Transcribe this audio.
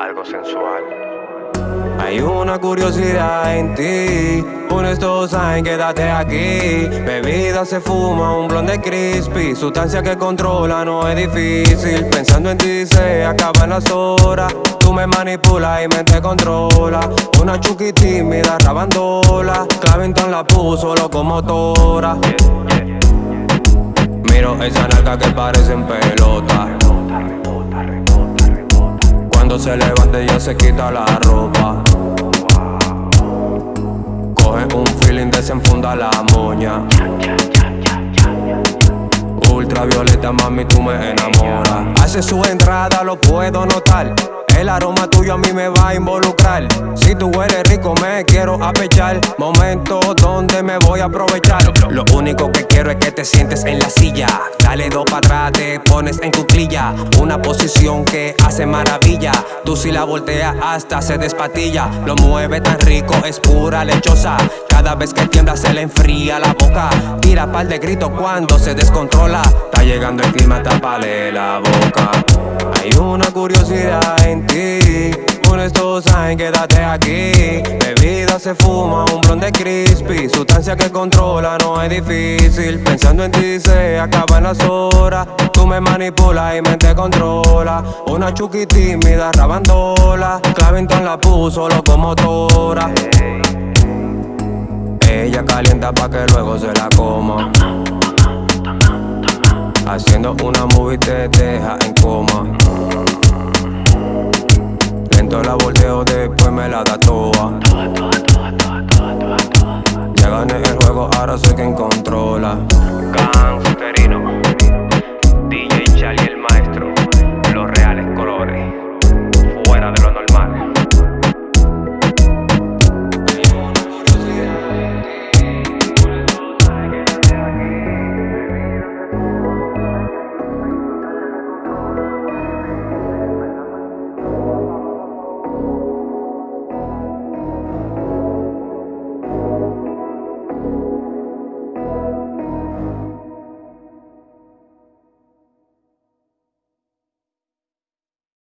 Algo sensual. Hay una curiosidad en ti, un todos saben quédate aquí. Bebida se fuma, un blonde crispy, sustancia que controla no es difícil. Pensando en ti se acaban las horas, tú me manipulas y me te controla. Una chuki tímida, rabandola, Clavington la puso locomotora. Miro esa nalga que parece en pelota. Cuando se levanta ella se quita la ropa. Coge un feeling, desenfunda la moña. Ultravioleta, mami, tú me enamoras. Hace su entrada, lo puedo notar. El aroma tuyo a mí me va a involucrar. Si tú hueles rico, me quiero apechar. Momento donde me voy a aprovechar. Lo único que quiero es que te sientes en la silla. Dale dos para atrás, te pones en cuclilla. Una posición que hace maravilla. Tú si la volteas hasta se despatilla. Lo mueve tan rico, es pura lechosa. Cada vez que tiembla se le enfría la boca. Tira par de gritos cuando se descontrola. Está llegando el clima, tapale la boca. Hay una curiosidad en ti. Estos saben quédate aquí. Bebida se fuma, un blonde crispy. Sustancia que controla, no es difícil. Pensando en ti se acaban las horas. Tú me manipulas y me te controla. Una chuki tímida, rabandola. Clavington la puso locomotora Ella calienta pa' que luego se la coma. Haciendo una movie te deja en coma. Lento la volteo, después me la da toa. Ya gané el juego, ahora soy quien controla. Gangsterino. DJ Charlie el maestro. Los reales colores. Fuera de lo normal